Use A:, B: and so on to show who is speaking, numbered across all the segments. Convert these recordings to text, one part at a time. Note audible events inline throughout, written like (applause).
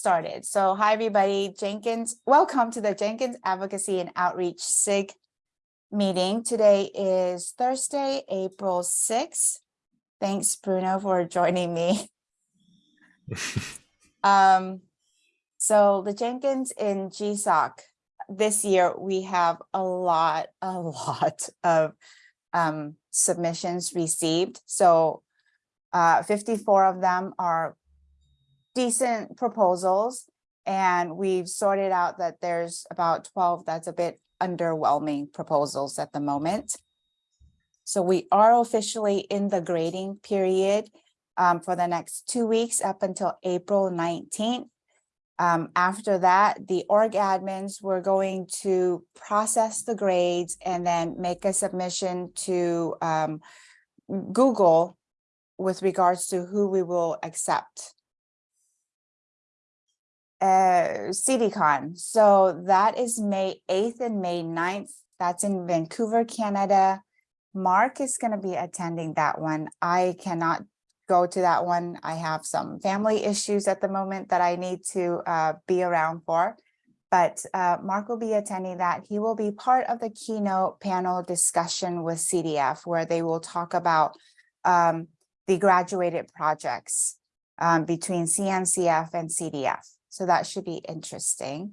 A: started. So hi, everybody. Jenkins, welcome to the Jenkins Advocacy and Outreach SIG meeting. Today is Thursday, April 6th. Thanks, Bruno, for joining me. (laughs) um, so the Jenkins in GSOC, this year we have a lot, a lot of um, submissions received. So uh, 54 of them are decent proposals. And we've sorted out that there's about 12 that's a bit underwhelming proposals at the moment. So we are officially in the grading period um, for the next two weeks up until April 19th. Um, after that, the org admins were going to process the grades and then make a submission to um, Google with regards to who we will accept. Uh, CDCon, so that is May 8th and May 9th. That's in Vancouver, Canada. Mark is going to be attending that one. I cannot go to that one. I have some family issues at the moment that I need to uh, be around for. But uh, Mark will be attending that. He will be part of the keynote panel discussion with CDF, where they will talk about um, the graduated projects um, between CNCF and CDF. So that should be interesting.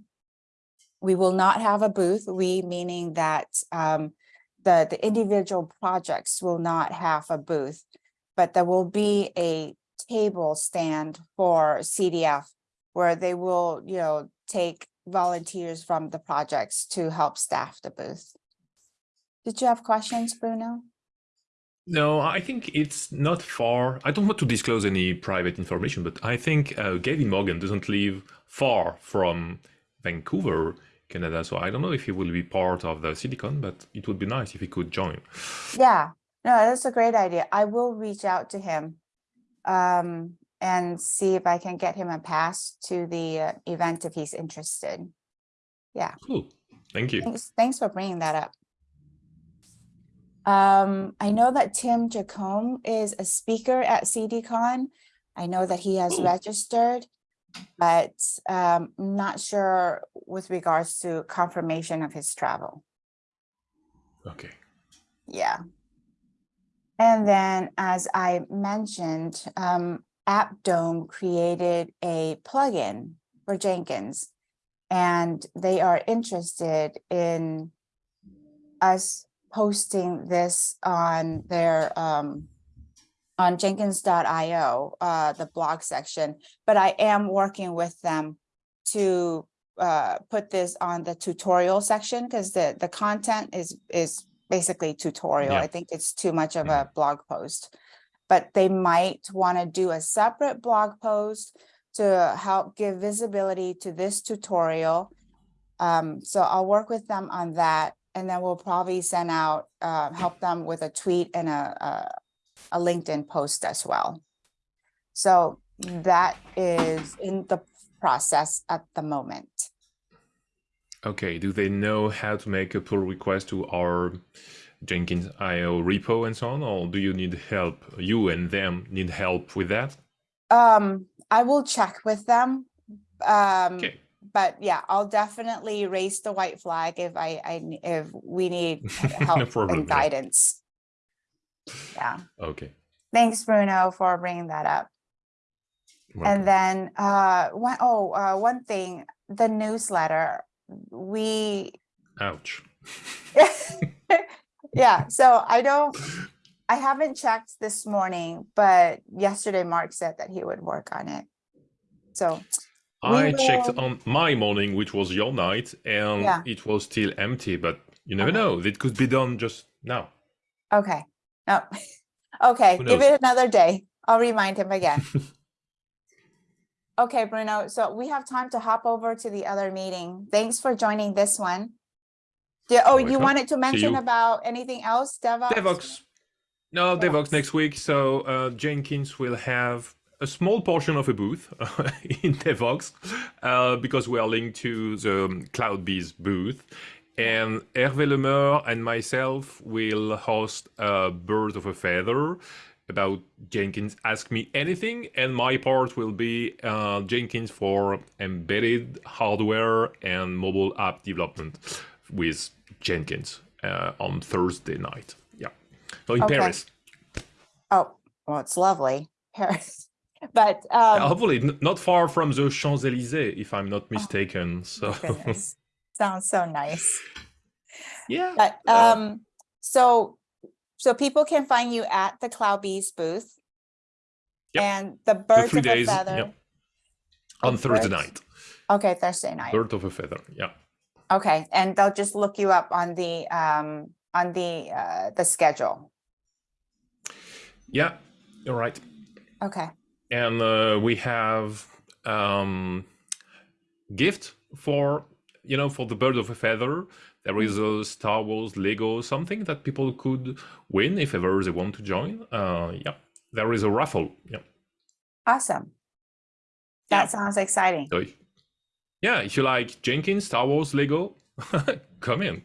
A: We will not have a booth, we meaning that um, the, the individual projects will not have a booth but there will be a table stand for CDF where they will, you know, take volunteers from the projects to help staff the booth. Did you have questions, Bruno?
B: No, I think it's not far. I don't want to disclose any private information, but I think uh, Gavin Mogan doesn't live far from Vancouver, Canada. So I don't know if he will be part of the CDCon, but it would be nice if he could join.
A: Yeah, no, that's a great idea. I will reach out to him um, and see if I can get him a pass to the uh, event if he's interested. Yeah.
B: Cool. Thank you.
A: Thanks, thanks for bringing that up. Um, I know that Tim Jacomb is a speaker at CDCon. I know that he has registered, but um, I'm not sure with regards to confirmation of his travel.
B: Okay.
A: Yeah. And then, as I mentioned, um, Appdome created a plugin for Jenkins, and they are interested in us posting this on their um, on jenkins.io, uh, the blog section, but I am working with them to uh, put this on the tutorial section because the, the content is, is basically tutorial. Yeah. I think it's too much of a blog post, but they might want to do a separate blog post to help give visibility to this tutorial. Um, so I'll work with them on that. And then we'll probably send out, uh, help them with a tweet and a, a, a LinkedIn post as well. So that is in the process at the moment.
B: Okay, do they know how to make a pull request to our Jenkins IO repo and so on, or do you need help? You and them need help with that?
A: Um, I will check with them. Um, okay. But yeah, I'll definitely raise the white flag if I, I if we need (laughs) help problem, and guidance. Yeah.
B: Okay.
A: Thanks, Bruno, for bringing that up. Welcome. And then uh, one, oh, uh, one thing, the newsletter we
B: ouch (laughs)
A: yeah so i don't i haven't checked this morning but yesterday mark said that he would work on it so
B: i checked on my morning which was your night and yeah. it was still empty but you never okay. know it could be done just now
A: okay no (laughs) okay give it another day i'll remind him again (laughs) Okay, Bruno, so we have time to hop over to the other meeting. Thanks for joining this one. Did, oh, you wanted to mention about anything else, Devoxx?
B: Devoxx. No, Devoxx, Devoxx next week. So uh, Jenkins will have a small portion of a booth (laughs) in Devoxx uh, because we are linked to the CloudBees booth. And Hervé Lemeur and myself will host a Bird of a Feather about Jenkins, ask me anything, and my part will be uh, Jenkins for embedded hardware and mobile app development with Jenkins uh, on Thursday night. Yeah, so in
A: Okay.
B: Paris.
A: Oh, well, it's lovely, Paris. But
B: Uh,
A: um,
B: hopefully, not far from the Champs Elysees, if I'm not mistaken. so
A: sounds so nice.
B: yeah,
A: But
B: Uh,
A: um, so so people can find you at the Cloudbees booth.
B: Yep.
A: And the
B: the
A: birds
B: three
A: of
B: days
A: a feather.
B: yeah, on
A: the
B: Thursday
A: birds.
B: night.
A: Okay, Thursday night.
B: Bird of a feather. Yeah.
A: Okay, and they'll just look you up on the um on the uh the schedule.
B: Yeah, you're right.
A: Okay.
B: And uh, we have um gift for you know for the bird of a feather. There is a star wars lego something that people could win if ever they want to join. Uh yeah. There is a raffle. Yeah.
A: Awesome.
B: Yeah.
A: That sounds exciting.
B: so yeah. If you like jenkins star wars lego (laughs) come in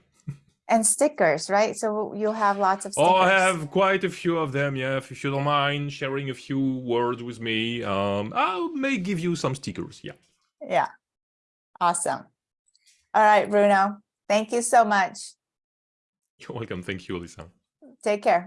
A: And stickers, right? So you'll have lots of stickers.
B: oh i have quite a few of them yeah if you don't mind sharing a few words with me um i may give you some stickers yeah
A: Yeah. Awesome. All right, Bruno. Thank you so much.
B: you're welcome thank you lisa
A: Take care.